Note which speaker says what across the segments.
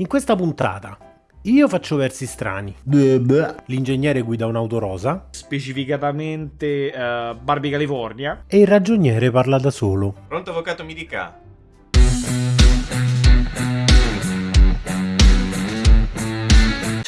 Speaker 1: In questa puntata io faccio versi strani. L'ingegnere guida un'auto rosa.
Speaker 2: Specificatamente uh, Barbie California.
Speaker 1: E il ragioniere parla da solo.
Speaker 3: Pronto avvocato mi dica.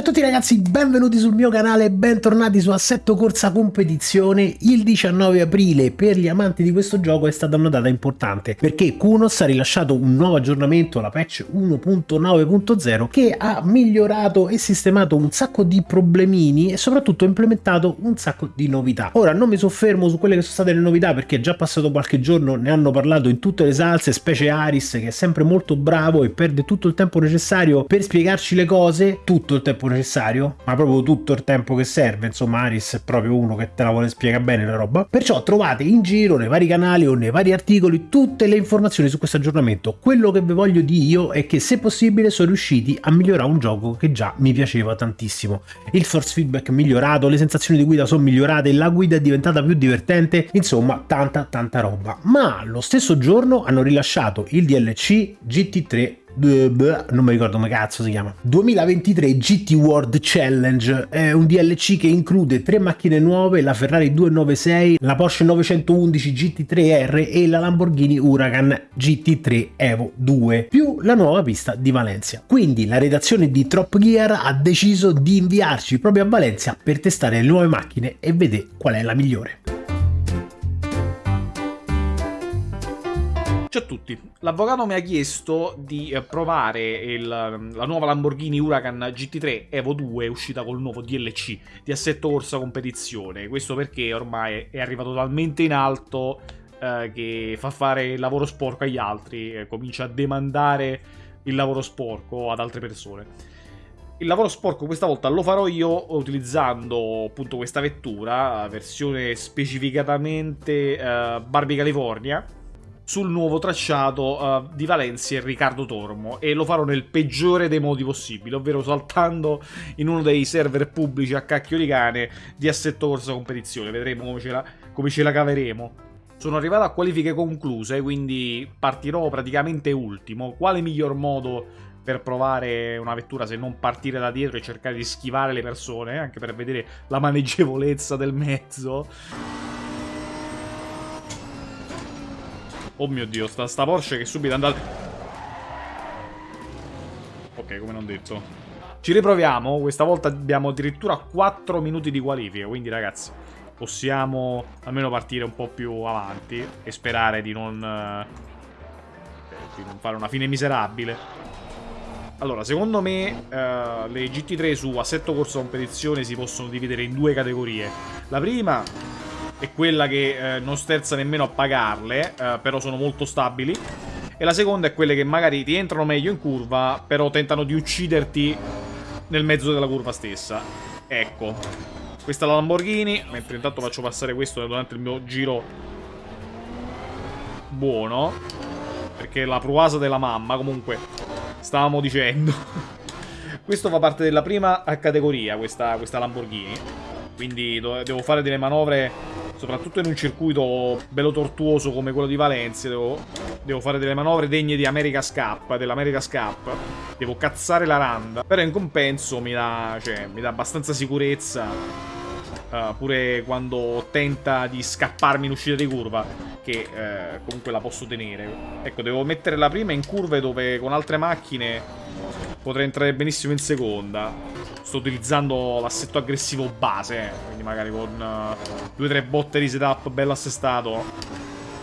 Speaker 1: Ciao a tutti ragazzi, benvenuti sul mio canale e bentornati su Assetto Corsa Competizione. Il 19 aprile per gli amanti di questo gioco è stata una data importante perché Kunos ha rilasciato un nuovo aggiornamento, la patch 1.9.0, che ha migliorato e sistemato un sacco di problemini e soprattutto implementato un sacco di novità. Ora non mi soffermo su quelle che sono state le novità perché è già passato qualche giorno, ne hanno parlato in tutte le salse, specie Aris che è sempre molto bravo e perde tutto il tempo necessario per spiegarci le cose, tutto il tempo necessario, ma proprio tutto il tempo che serve, insomma Aris è proprio uno che te la vuole spiegare bene la roba, perciò trovate in giro nei vari canali o nei vari articoli tutte le informazioni su questo aggiornamento. Quello che vi voglio dire io è che se possibile sono riusciti a migliorare un gioco che già mi piaceva tantissimo. Il force feedback migliorato, le sensazioni di guida sono migliorate, la guida è diventata più divertente, insomma tanta tanta roba. Ma lo stesso giorno hanno rilasciato il DLC GT3 non mi ricordo come cazzo si chiama. 2023 GT World Challenge. È un DLC che include tre macchine nuove la Ferrari 296 la Porsche 911 GT3R e la Lamborghini Huracan GT3 Evo 2 più la nuova pista di Valencia. Quindi la redazione di Trop Gear ha deciso di inviarci proprio a Valencia per testare le nuove macchine e vedere qual è la migliore
Speaker 2: Ciao a tutti, l'avvocato mi ha chiesto di eh, provare il, la nuova Lamborghini Huracan GT3 Evo 2 uscita col nuovo DLC di assetto corsa competizione. Questo perché ormai è arrivato talmente in alto eh, che fa fare il lavoro sporco agli altri, eh, comincia a demandare il lavoro sporco ad altre persone. Il lavoro sporco questa volta lo farò io utilizzando appunto questa vettura, versione specificatamente eh, Barbie California sul nuovo tracciato uh, di Valencia e Riccardo Tormo e lo farò nel peggiore dei modi possibili, ovvero saltando in uno dei server pubblici a cacchio di cane di assetto corsa competizione, vedremo come ce la, come ce la caveremo. Sono arrivato a qualifiche concluse, quindi partirò praticamente ultimo. Quale miglior modo per provare una vettura se non partire da dietro e cercare di schivare le persone, anche per vedere la maneggevolezza del mezzo? Oh mio dio, sta, sta Porsche che subito è andata... Ok, come non detto. Ci riproviamo, questa volta abbiamo addirittura 4 minuti di qualifica, quindi ragazzi possiamo almeno partire un po' più avanti e sperare di non, eh, di non fare una fine miserabile. Allora, secondo me eh, le GT3 su assetto corso competizione si possono dividere in due categorie. La prima è quella che eh, non sterza nemmeno a pagarle, eh, però sono molto stabili. E la seconda è quelle che magari ti entrano meglio in curva, però tentano di ucciderti nel mezzo della curva stessa. Ecco. Questa è la Lamborghini, mentre intanto faccio passare questo durante il mio giro buono. Perché la pruasa della mamma, comunque, stavamo dicendo. questo fa parte della prima categoria, questa, questa Lamborghini. Quindi devo fare delle manovre soprattutto in un circuito bello tortuoso come quello di Valencia, devo, devo fare delle manovre degne di America's Cup, dell'America's Cup. Devo cazzare la randa. Però in compenso mi dà, cioè, mi dà abbastanza sicurezza. Uh, pure quando tenta di scapparmi in uscita di curva, che uh, comunque la posso tenere. Ecco, devo mettere la prima in curve dove con altre macchine potrei entrare benissimo in seconda. Sto utilizzando l'assetto aggressivo base, eh, quindi magari con uh, due o tre botte di setup bello assestato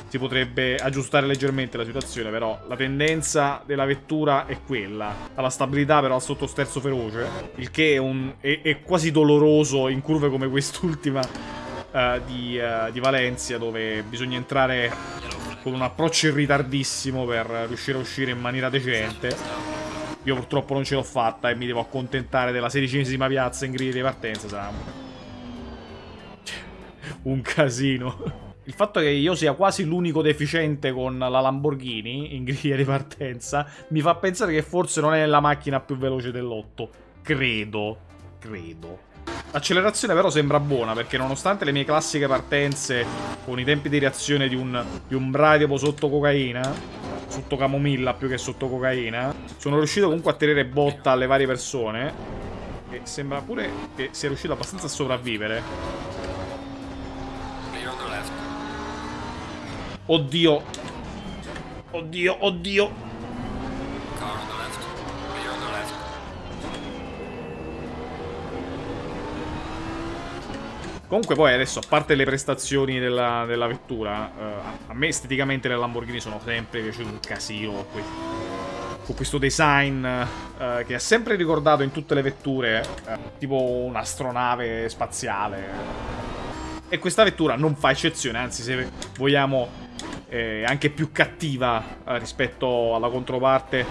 Speaker 2: si potrebbe aggiustare leggermente la situazione, però la tendenza della vettura è quella. Alla stabilità però al sottosterzo feroce, il che è, un, è, è quasi doloroso in curve come quest'ultima uh, di, uh, di Valencia, dove bisogna entrare con un approccio ritardissimo per riuscire a uscire in maniera decente. Io purtroppo non ce l'ho fatta e mi devo accontentare della sedicesima piazza in griglia di partenza. Sarà un casino. Il fatto che io sia quasi l'unico deficiente con la Lamborghini in griglia di partenza mi fa pensare che forse non è la macchina più veloce dell'otto. Credo. Credo. L'accelerazione però sembra buona perché nonostante le mie classiche partenze con i tempi di reazione di un, di un bradipo sotto cocaina sotto camomilla più che sotto cocaina. Sono riuscito comunque a tenere botta alle varie persone. E sembra pure che sia riuscito abbastanza a sopravvivere. Oddio. Oddio, oddio. Comunque poi adesso, a parte le prestazioni della, della vettura, eh, a me esteticamente le Lamborghini sono sempre piaciute un casino. Con questo design eh, che ha sempre ricordato in tutte le vetture, eh, tipo un'astronave spaziale. E questa vettura non fa eccezione, anzi se vogliamo è anche più cattiva eh, rispetto alla controparte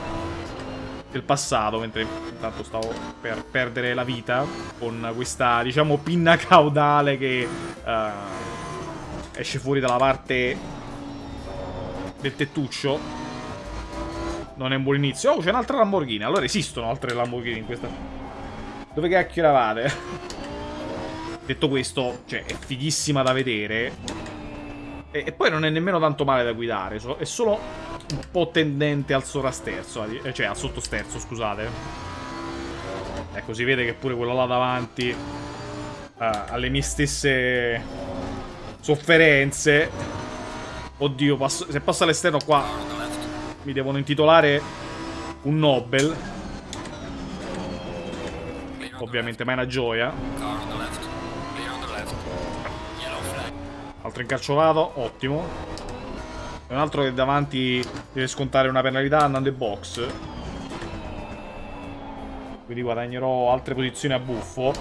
Speaker 2: del passato, mentre intanto stavo per perdere la vita con questa, diciamo, pinna caudale che uh, esce fuori dalla parte del tettuccio. Non è un buon inizio. Oh, c'è un'altra Lamborghini. Allora esistono altre Lamborghini in questa... Dove cacchio eravate? Detto questo, cioè, è fighissima da vedere. E, e poi non è nemmeno tanto male da guidare. È solo un po' tendente al sovrasterzo, eh, cioè al sottosterzo, scusate. Ecco, si vede che pure quello là davanti uh, ha le mie stesse sofferenze. Oddio, passo, se passo all'esterno qua mi devono intitolare un Nobel. Ovviamente, ma è una gioia. Altro incarciovato, ottimo. E un altro che davanti deve scontare una penalità andando in box. Quindi guadagnerò altre posizioni a buffo.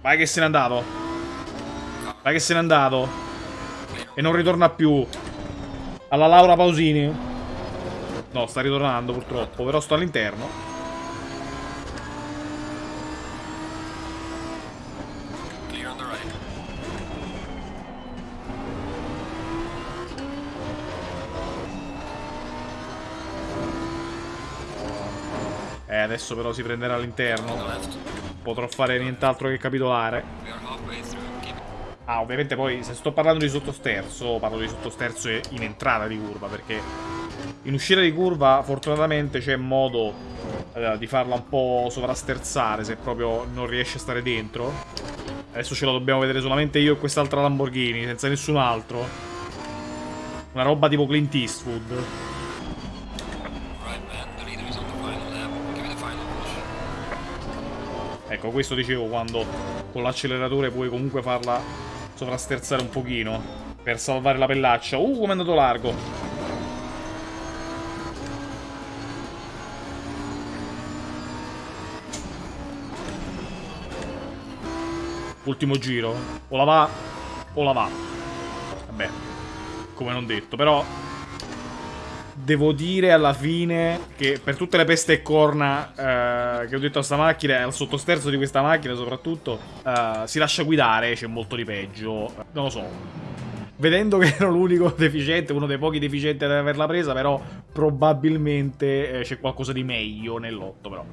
Speaker 2: Vai che se n'è andato. Vai che se n'è andato. E non ritorna più. Alla Laura Pausini. No, sta ritornando purtroppo. Però sto all'interno. Adesso però si prenderà all'interno. Potrò fare nient'altro che capitolare. Ah, ovviamente poi se sto parlando di sottosterzo, parlo di sottosterzo in entrata di curva, perché in uscita di curva fortunatamente c'è modo eh, di farla un po' sovrasterzare se proprio non riesce a stare dentro. Adesso ce la dobbiamo vedere solamente io e quest'altra Lamborghini, senza nessun altro. Una roba tipo Clint Eastwood. Ecco, questo dicevo quando con l'acceleratore puoi comunque farla sovrasterzare un pochino per salvare la pellaccia. Uh, come è andato largo! Ultimo giro. O la va o la va. Vabbè, come non detto, però devo dire alla fine che per tutte le peste e corna eh, che ho detto a sta macchina, al sottosterzo di questa macchina soprattutto, eh, si lascia guidare, c'è molto di peggio. Non lo so. Vedendo che ero l'unico deficiente, uno dei pochi deficienti ad averla presa, però probabilmente eh, c'è qualcosa di meglio nell'otto, però.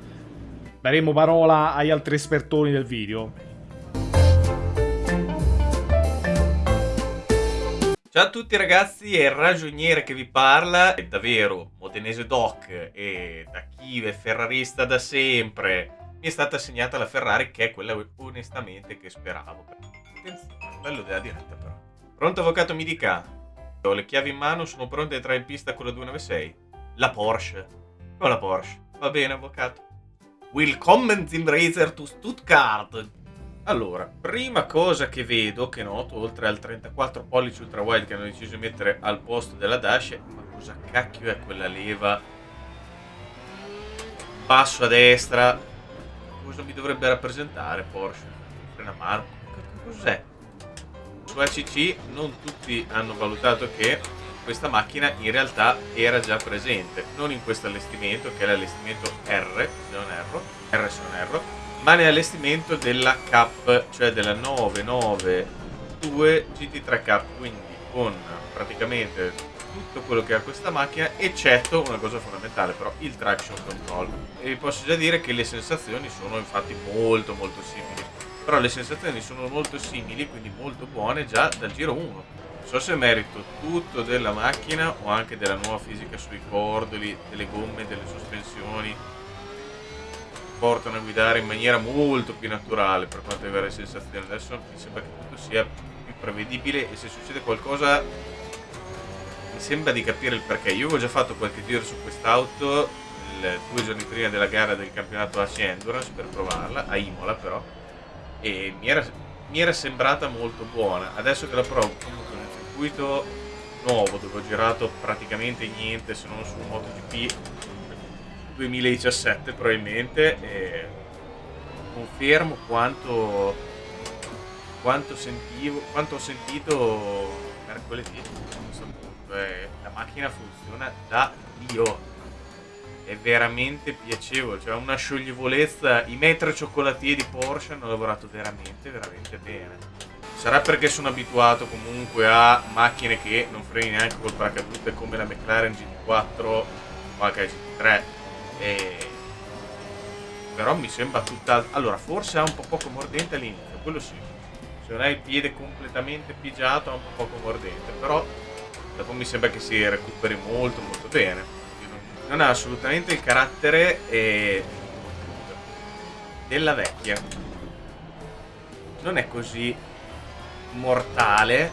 Speaker 2: Daremo parola agli altri espertoni del video.
Speaker 3: Ciao a tutti ragazzi, è il ragioniere che vi parla, è davvero modenese doc e da chi è ferrarista da sempre mi è stata assegnata la Ferrari che è quella onestamente che speravo. Attenzione, bello della diretta però. Pronto avvocato mi dica? Ho le chiavi in mano, sono pronto a entrare in pista con la 296. La Porsche. Con la Porsche. Va bene avvocato. Willkommen zum Racer to Stuttgart. Allora, prima cosa che vedo, che noto, oltre al 34 pollici ultra wide che hanno deciso di mettere al posto della dash, è ma cosa cacchio è quella leva? Basso a destra. Cosa mi dovrebbe rappresentare Porsche? Frena mano? Cos'è? Su ACC non tutti hanno valutato che questa macchina in realtà era già presente, non in questo allestimento che è l'allestimento R, se non erro, R se non erro, ma nell'allestimento della Cup, cioè della 992 GT3 Cup, quindi con praticamente tutto quello che ha questa macchina, eccetto una cosa fondamentale, però il traction control. E vi posso già dire che le sensazioni sono infatti molto molto simili, però le sensazioni sono molto simili, quindi molto buone già dal giro 1. Non so se merito tutto della macchina o anche della nuova fisica sui cordoli, delle gomme, delle sospensioni. Portano a guidare in maniera molto più naturale per quanto riguarda le sensazioni. Adesso mi sembra che tutto sia più prevedibile e se succede qualcosa mi sembra di capire il perché. Io avevo già fatto qualche giro su quest'auto due giorni prima della gara del campionato AC Endurance per provarla, a Imola però, e mi era, mi era sembrata molto buona. Adesso che la provo comunque nel circuito nuovo dove ho girato praticamente niente se non su MotoGP 2017 probabilmente, e confermo quanto, quanto, sentivo, quanto ho sentito mercoledì. Eh, la macchina funziona da Dio. È veramente piacevole cioè una scioglievolezza. I metri cioccolatieri di Porsche hanno lavorato veramente veramente bene. Sarà perché sono abituato comunque a macchine che non freni neanche col paracadute come la McLaren GT4 o la GT3 e... però mi sembra tutta allora forse ha un po' poco mordente all'inizio quello sì. Se non hai il piede completamente pigiato ha un po' poco mordente però dopo mi sembra che si recuperi molto molto bene. Non ha assolutamente il carattere eh, della vecchia. Non è così mortale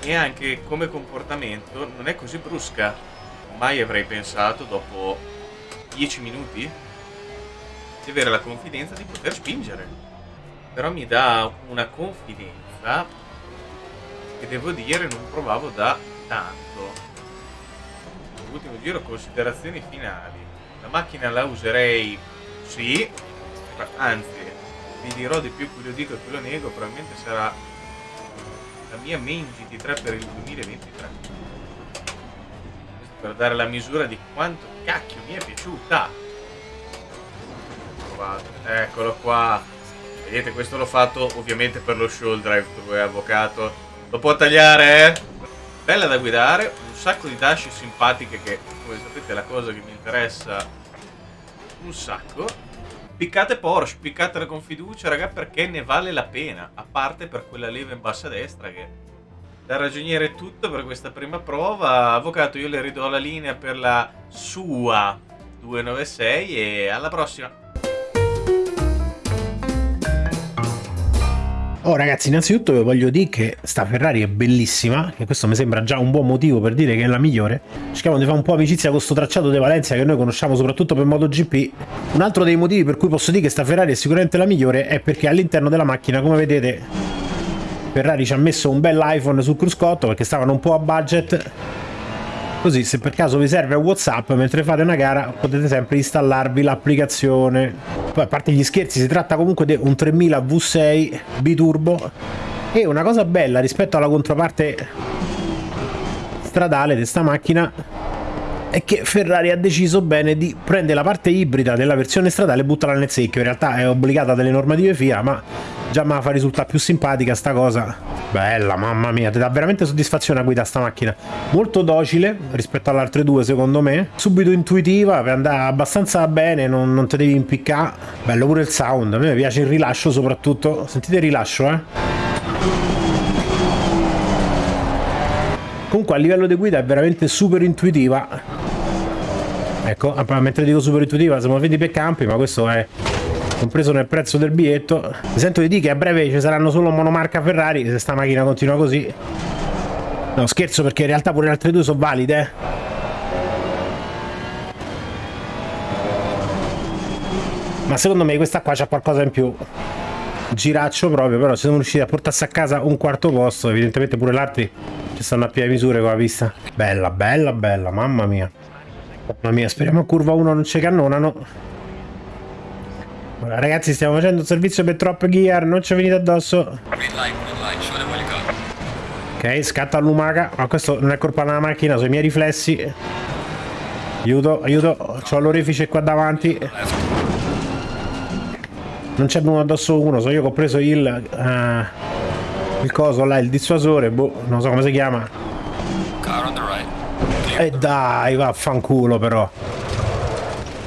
Speaker 3: e anche come comportamento non è così brusca. Mai avrei pensato dopo 10 minuti di avere la confidenza di poter spingere. Però mi dà una confidenza che devo dire non provavo da tanto. Ultimo giro considerazioni finali. La macchina la userei sì anzi vi dirò di più qui lo dico e qui lo nego probabilmente sarà la mia main GT3 per il 2023 per dare la misura di quanto cacchio mi è piaciuta. Eccolo qua. Vedete questo l'ho fatto ovviamente per lo show drive è avvocato. Lo può tagliare eh? Bella da guidare, un sacco di dash simpatiche che, come sapete, è la cosa che mi interessa un sacco. Piccate Porsche, piccatela con fiducia, raga, perché ne vale la pena, a parte per quella leva in bassa destra che da ragioniere è tutto per questa prima prova. Avvocato, io le ridò la linea per la sua 296 e alla prossima.
Speaker 1: Oh ragazzi, innanzitutto vi voglio dire che sta Ferrari è bellissima, che questo mi sembra già un buon motivo per dire che è la migliore. Cerchiamo di fare un po' amicizia con questo tracciato di Valencia che noi conosciamo soprattutto per MotoGP. Un altro dei motivi per cui posso dire che sta Ferrari è sicuramente la migliore è perché all'interno della macchina, come vedete, Ferrari ci ha messo un bel iPhone sul cruscotto perché stavano un po' a budget Così se per caso vi serve Whatsapp mentre fate una gara potete sempre installarvi l'applicazione. Poi a parte gli scherzi si tratta comunque di un 3000 V6 biturbo e una cosa bella rispetto alla controparte stradale di sta macchina è che Ferrari ha deciso bene di prendere la parte ibrida della versione stradale e buttarla nel secchio. In realtà è obbligata dalle normative FIA, ma già mi fa risultare più simpatica sta cosa. Bella mamma mia ti dà veramente soddisfazione a guidare sta macchina. Molto docile rispetto alle altre due secondo me. Subito intuitiva per andare abbastanza bene non, non te devi impiccare. Bello pure il sound a me piace il rilascio soprattutto. Sentite il rilascio eh. Comunque a livello di guida è veramente super intuitiva ecco mentre dico super intuitiva siamo venuti per campi ma questo è compreso nel prezzo del biglietto. Mi sento di dire che a breve ci saranno solo monomarca Ferrari se sta macchina continua così. No, scherzo perché in realtà pure le altre due sono valide. Eh. Ma secondo me questa qua c'ha qualcosa in più. Giraccio proprio, però se sono riusciti a portarsi a casa un quarto posto, evidentemente pure l'altri ci stanno a piedi misure con la pista. Bella, bella, bella, mamma mia. Mamma mia, speriamo a curva 1 non ci cannonano. Ragazzi stiamo facendo un servizio per Trop Gear, non ci venite addosso. Ok, scatta l'umaca, ma questo non è colpa della macchina, sono i miei riflessi. Aiuto, aiuto, ho l'orifice qua davanti. Non c'è uno addosso uno, so io che ho preso il... Uh, il coso là, il dissuasore, boh, non so come si chiama. E eh dai, vaffanculo però.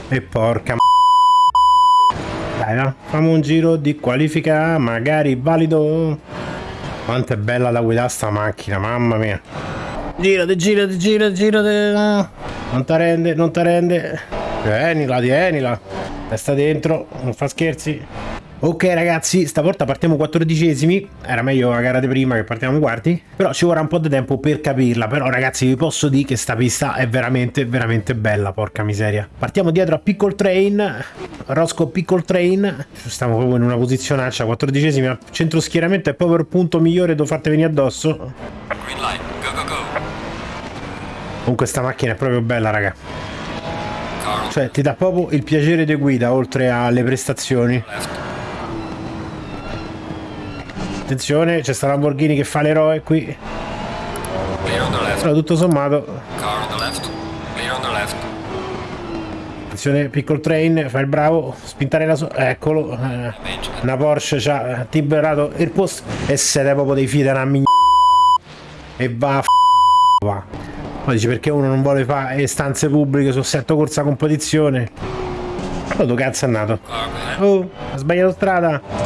Speaker 1: E porca dai, no? Facciamo un giro di qualifica, magari valido. Quanto è bella da guidare sta macchina, mamma mia. Girati, girati, girati, girati. Non ti rende, non ti rende. Tienila, tienila. Testa dentro, non fa scherzi. Ok ragazzi, stavolta partiamo quattordicesimi, era meglio la gara di prima che partiamo quarti, però ci vorrà un po' di tempo per capirla, però ragazzi vi posso dire che sta pista è veramente veramente bella, porca miseria. Partiamo dietro a Pickle Train, Roscoe Pickle Train, stiamo proprio in una posizionaccia, quattordicesimi al centro schieramento è proprio il punto migliore dove fate venire addosso.
Speaker 4: Green light. Go, go, go.
Speaker 1: Comunque sta macchina è proprio bella raga, cioè ti dà proprio il piacere di guida oltre alle prestazioni. Attenzione, c'è sta Lamborghini che fa l'eroe qui, però tutto sommato. Attenzione, piccolo train, fa il bravo, spintare la so... Eccolo. eh, una Porsche ci ha liberato il posto e siete proprio dei figli della migna... E va a va. Poi dice perché uno non vuole fare stanze pubbliche su assetto corsa competizione. Ma dove cazzo è?
Speaker 4: Car behind.
Speaker 1: Oh, ha sbagliato strada.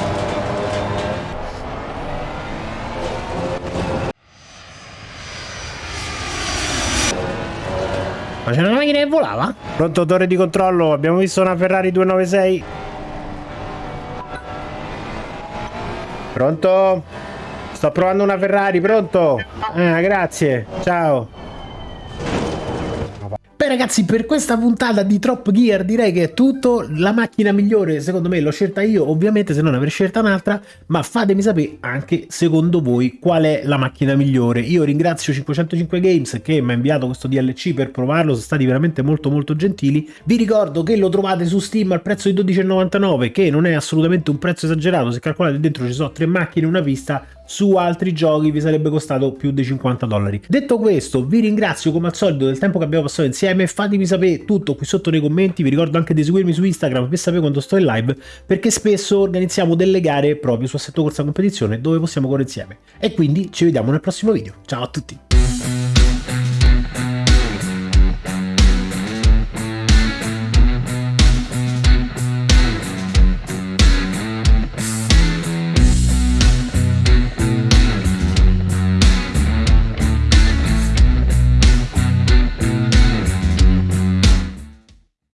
Speaker 1: Ma c'era una macchina che volava? Pronto torre di controllo, abbiamo visto una Ferrari 296. Pronto? Sto provando una Ferrari, pronto? Ah, grazie. Ciao. Beh ragazzi per questa puntata di Trop Gear direi che è tutto, la macchina migliore secondo me l'ho scelta io ovviamente se non avrei scelta un'altra ma fatemi sapere anche secondo voi qual è la macchina migliore, io ringrazio 505 Games che mi ha inviato questo DLC per provarlo, sono stati veramente molto molto gentili, vi ricordo che lo trovate su Steam al prezzo di 12,99 che non è assolutamente un prezzo esagerato, se calcolate dentro ci sono tre macchine e una pista su altri giochi vi sarebbe costato più di 50 dollari. Detto questo, vi ringrazio come al solito del tempo che abbiamo passato insieme. Fatemi sapere tutto qui sotto nei commenti. Vi ricordo anche di seguirmi su Instagram per sapere quando sto in live, perché spesso organizziamo delle gare proprio su Assetto Corsa Competizione dove possiamo correre insieme. E quindi ci vediamo nel prossimo video. Ciao a tutti!